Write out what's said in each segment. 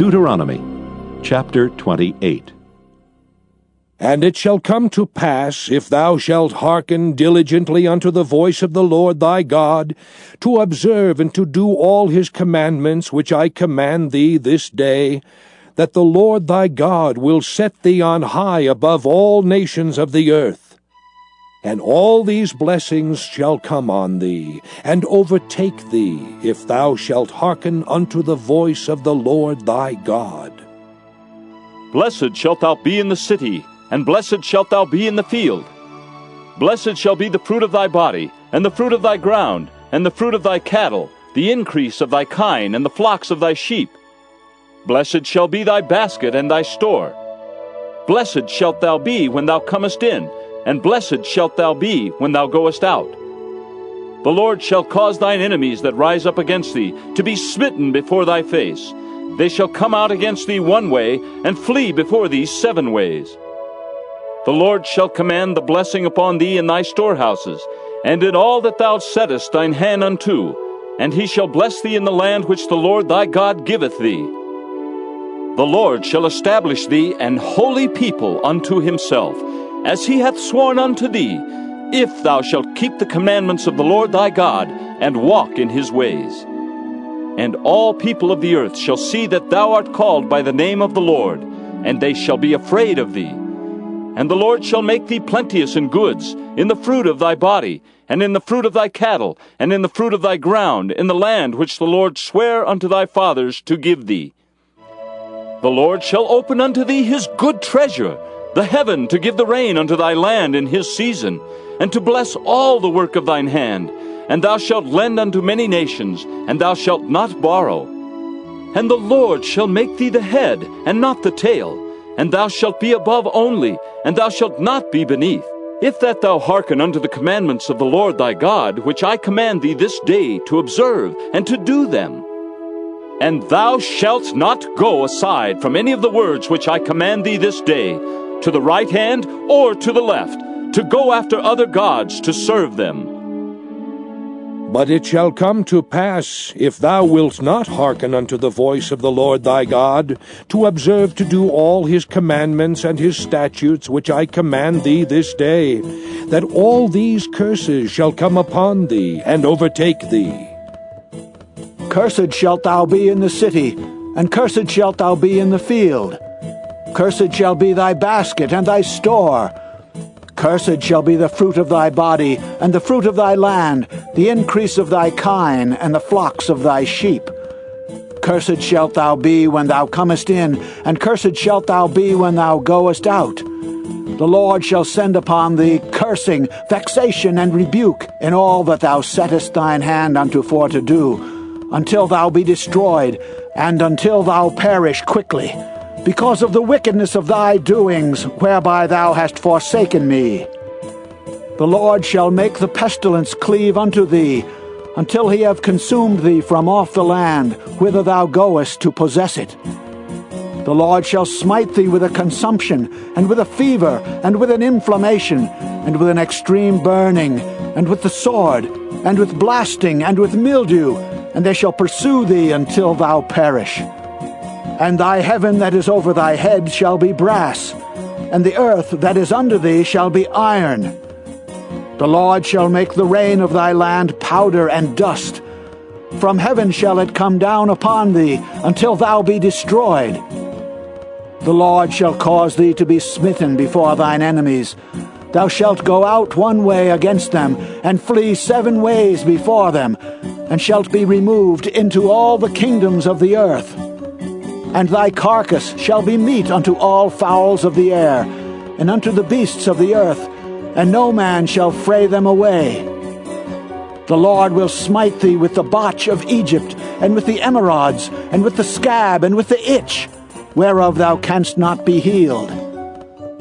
Deuteronomy chapter 28. And it shall come to pass, if thou shalt hearken diligently unto the voice of the Lord thy God, to observe and to do all his commandments which I command thee this day, that the Lord thy God will set thee on high above all nations of the earth. And all these blessings shall come on thee, and overtake thee, if thou shalt hearken unto the voice of the Lord thy God. Blessed shalt thou be in the city, and blessed shalt thou be in the field. Blessed shall be the fruit of thy body, and the fruit of thy ground, and the fruit of thy cattle, the increase of thy kine, and the flocks of thy sheep. Blessed shall be thy basket and thy store. Blessed shalt thou be when thou comest in, and blessed shalt thou be when thou goest out. The Lord shall cause thine enemies that rise up against thee to be smitten before thy face. They shall come out against thee one way, and flee before thee seven ways. The Lord shall command the blessing upon thee in thy storehouses, and in all that thou settest thine hand unto, and he shall bless thee in the land which the Lord thy God giveth thee. The Lord shall establish thee an holy people unto himself, as he hath sworn unto thee, if thou shalt keep the commandments of the Lord thy God, and walk in his ways. And all people of the earth shall see that thou art called by the name of the Lord, and they shall be afraid of thee. And the Lord shall make thee plenteous in goods, in the fruit of thy body, and in the fruit of thy cattle, and in the fruit of thy ground, in the land which the Lord sware unto thy fathers to give thee. The Lord shall open unto thee his good treasure, the heaven to give the rain unto thy land in his season, and to bless all the work of thine hand. And thou shalt lend unto many nations, and thou shalt not borrow. And the Lord shall make thee the head, and not the tail and thou shalt be above only, and thou shalt not be beneath. If that thou hearken unto the commandments of the Lord thy God, which I command thee this day to observe and to do them. And thou shalt not go aside from any of the words which I command thee this day, to the right hand or to the left, to go after other gods to serve them. But it shall come to pass, if thou wilt not hearken unto the voice of the Lord thy God, to observe to do all his commandments and his statutes which I command thee this day, that all these curses shall come upon thee and overtake thee. Cursed shalt thou be in the city, and cursed shalt thou be in the field. Cursed shall be thy basket and thy store. Cursed shall be the fruit of thy body, and the fruit of thy land, the increase of thy kine, and the flocks of thy sheep. Cursed shalt thou be when thou comest in, and cursed shalt thou be when thou goest out. The Lord shall send upon thee cursing, vexation, and rebuke in all that thou settest thine hand unto for to do, until thou be destroyed, and until thou perish quickly because of the wickedness of thy doings, whereby thou hast forsaken me. The Lord shall make the pestilence cleave unto thee, until he have consumed thee from off the land, whither thou goest to possess it. The Lord shall smite thee with a consumption, and with a fever, and with an inflammation, and with an extreme burning, and with the sword, and with blasting, and with mildew, and they shall pursue thee until thou perish. And thy heaven that is over thy head shall be brass, and the earth that is under thee shall be iron. The Lord shall make the rain of thy land powder and dust. From heaven shall it come down upon thee, until thou be destroyed. The Lord shall cause thee to be smitten before thine enemies. Thou shalt go out one way against them, and flee seven ways before them, and shalt be removed into all the kingdoms of the earth and thy carcass shall be meat unto all fowls of the air, and unto the beasts of the earth, and no man shall fray them away. The Lord will smite thee with the botch of Egypt, and with the emerods, and with the scab, and with the itch, whereof thou canst not be healed.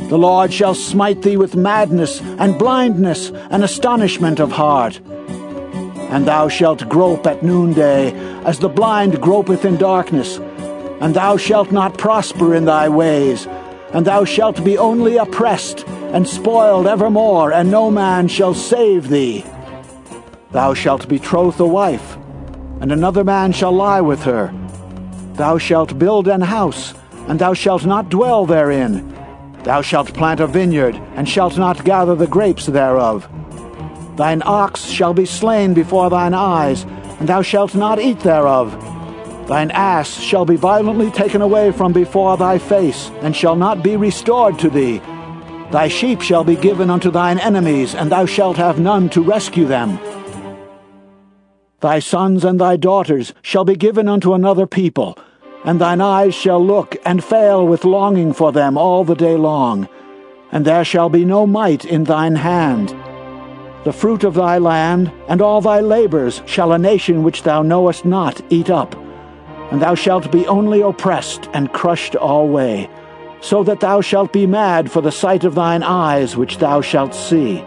The Lord shall smite thee with madness, and blindness, and astonishment of heart. And thou shalt grope at noonday, as the blind gropeth in darkness, and thou shalt not prosper in thy ways, and thou shalt be only oppressed and spoiled evermore, and no man shall save thee. Thou shalt betroth a wife, and another man shall lie with her, Thou shalt build an house, and thou shalt not dwell therein. Thou shalt plant a vineyard, and shalt not gather the grapes thereof. Thine ox shall be slain before thine eyes, and thou shalt not eat thereof. Thine ass shall be violently taken away from before thy face, and shall not be restored to thee. Thy sheep shall be given unto thine enemies, and thou shalt have none to rescue them. Thy sons and thy daughters shall be given unto another people, and thine eyes shall look and fail with longing for them all the day long, and there shall be no might in thine hand. The fruit of thy land and all thy labors shall a nation which thou knowest not eat up, and thou shalt be only oppressed and crushed alway, so that thou shalt be mad for the sight of thine eyes which thou shalt see.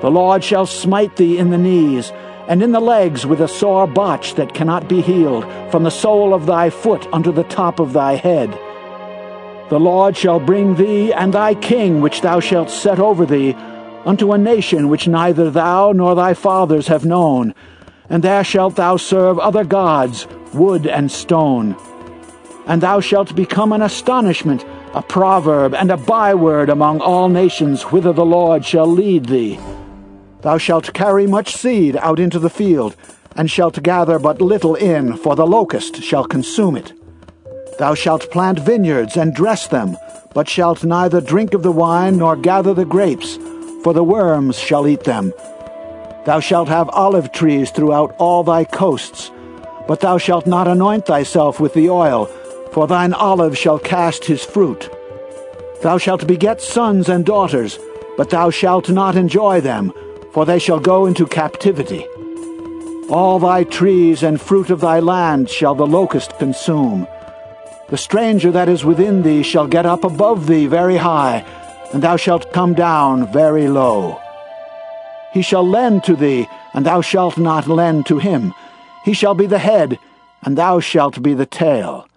The Lord shall smite thee in the knees, and in the legs with a sore botch that cannot be healed, from the sole of thy foot unto the top of thy head. The Lord shall bring thee and thy king which thou shalt set over thee unto a nation which neither thou nor thy fathers have known, and there shalt thou serve other gods, wood and stone. And thou shalt become an astonishment, a proverb, and a byword among all nations whither the Lord shall lead thee. Thou shalt carry much seed out into the field, and shalt gather but little in, for the locust shall consume it. Thou shalt plant vineyards and dress them, but shalt neither drink of the wine nor gather the grapes, for the worms shall eat them. Thou shalt have olive trees throughout all thy coasts, but thou shalt not anoint thyself with the oil, for thine olive shall cast his fruit. Thou shalt beget sons and daughters, but thou shalt not enjoy them, for they shall go into captivity. All thy trees and fruit of thy land shall the locust consume. The stranger that is within thee shall get up above thee very high, and thou shalt come down very low. He shall lend to thee, and thou shalt not lend to him. He shall be the head, and thou shalt be the tail.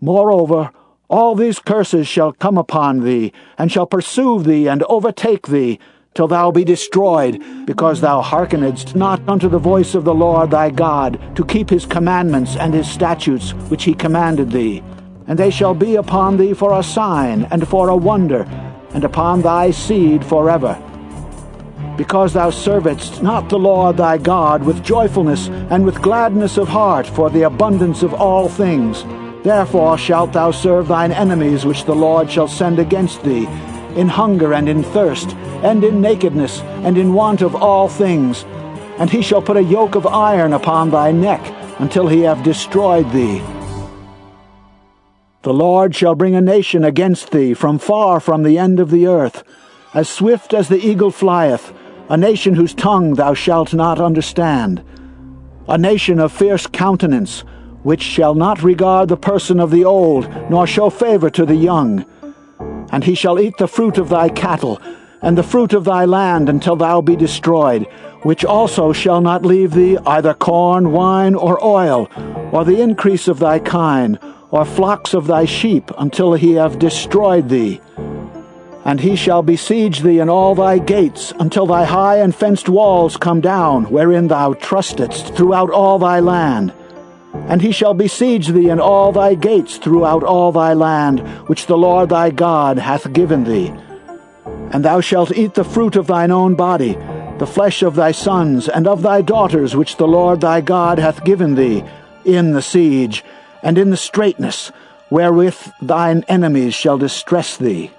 Moreover, all these curses shall come upon thee, and shall pursue thee and overtake thee, till thou be destroyed, because thou hearkenedst not unto the voice of the Lord thy God, to keep his commandments and his statutes which he commanded thee. And they shall be upon thee for a sign and for a wonder, and upon thy seed forever. Because thou servedst not the Lord thy God with joyfulness and with gladness of heart for the abundance of all things, therefore shalt thou serve thine enemies which the Lord shall send against thee, in hunger and in thirst, and in nakedness, and in want of all things. And he shall put a yoke of iron upon thy neck, until he have destroyed thee. The Lord shall bring a nation against thee from far from the end of the earth, as swift as the eagle flieth, a nation whose tongue thou shalt not understand, a nation of fierce countenance, which shall not regard the person of the old, nor show favor to the young and he shall eat the fruit of thy cattle, and the fruit of thy land until thou be destroyed, which also shall not leave thee either corn, wine, or oil, or the increase of thy kine, or flocks of thy sheep, until he have destroyed thee. And he shall besiege thee in all thy gates, until thy high and fenced walls come down, wherein thou trustedst throughout all thy land. And he shall besiege thee in all thy gates throughout all thy land, which the Lord thy God hath given thee. And thou shalt eat the fruit of thine own body, the flesh of thy sons and of thy daughters, which the Lord thy God hath given thee, in the siege, and in the straitness, wherewith thine enemies shall distress thee.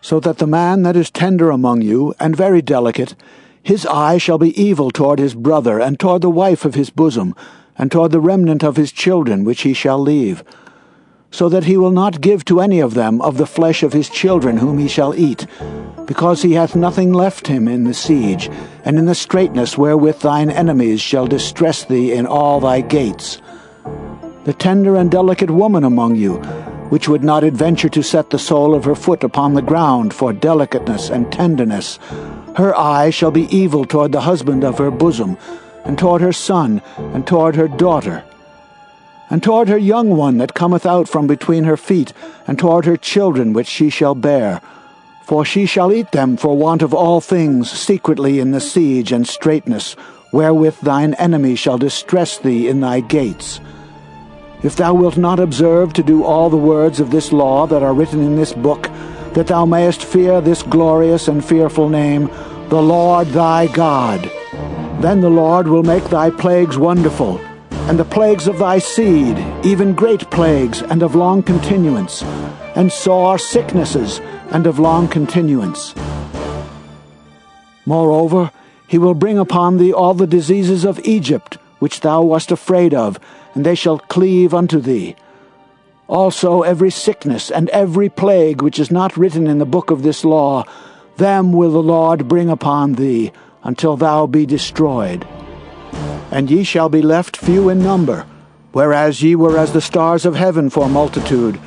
So that the man that is tender among you, and very delicate, his eye shall be evil toward his brother, and toward the wife of his bosom, and toward the remnant of his children which he shall leave, so that he will not give to any of them of the flesh of his children whom he shall eat, because he hath nothing left him in the siege, and in the straitness wherewith thine enemies shall distress thee in all thy gates. The tender and delicate woman among you, which would not adventure to set the sole of her foot upon the ground for delicateness and tenderness, her eye shall be evil toward the husband of her bosom, and toward her son, and toward her daughter, and toward her young one that cometh out from between her feet, and toward her children which she shall bear. For she shall eat them for want of all things secretly in the siege and straitness, wherewith thine enemy shall distress thee in thy gates. If thou wilt not observe to do all the words of this law that are written in this book, that thou mayest fear this glorious and fearful name, the Lord thy God. Then the Lord will make thy plagues wonderful, and the plagues of thy seed, even great plagues and of long continuance, and sore sicknesses and of long continuance. Moreover, he will bring upon thee all the diseases of Egypt, which thou wast afraid of, and they shall cleave unto thee. Also every sickness and every plague which is not written in the book of this law, them will the Lord bring upon thee, until thou be destroyed. And ye shall be left few in number, whereas ye were as the stars of heaven for multitude,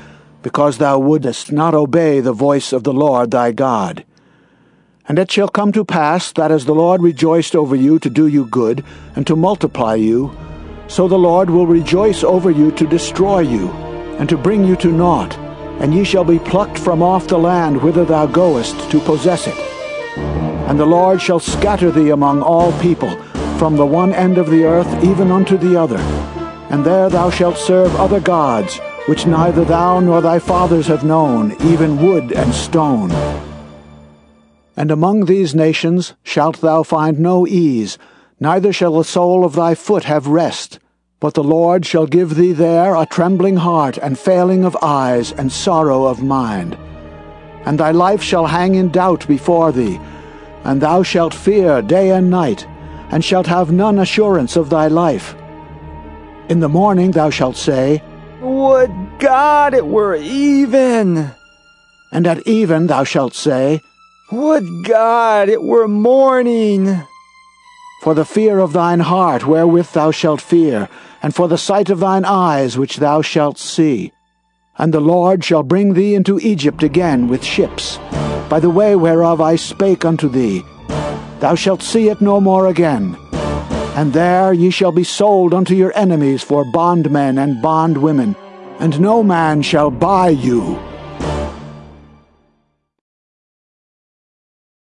because thou wouldest not obey the voice of the Lord thy God. And it shall come to pass that as the Lord rejoiced over you to do you good, and to multiply you, so the Lord will rejoice over you to destroy you, and to bring you to naught, and ye shall be plucked from off the land whither thou goest to possess it. And the Lord shall scatter thee among all people, from the one end of the earth even unto the other. And there thou shalt serve other gods, which neither thou nor thy fathers have known, even wood and stone. And among these nations shalt thou find no ease, neither shall the sole of thy foot have rest. But the Lord shall give thee there a trembling heart, and failing of eyes, and sorrow of mind. And thy life shall hang in doubt before thee, and thou shalt fear day and night, and shalt have none assurance of thy life. In the morning thou shalt say, Would God it were even! And at even thou shalt say, would God it were morning! For the fear of thine heart wherewith thou shalt fear, and for the sight of thine eyes which thou shalt see. And the Lord shall bring thee into Egypt again with ships, by the way whereof I spake unto thee. Thou shalt see it no more again. And there ye shall be sold unto your enemies for bondmen and bondwomen, and no man shall buy you.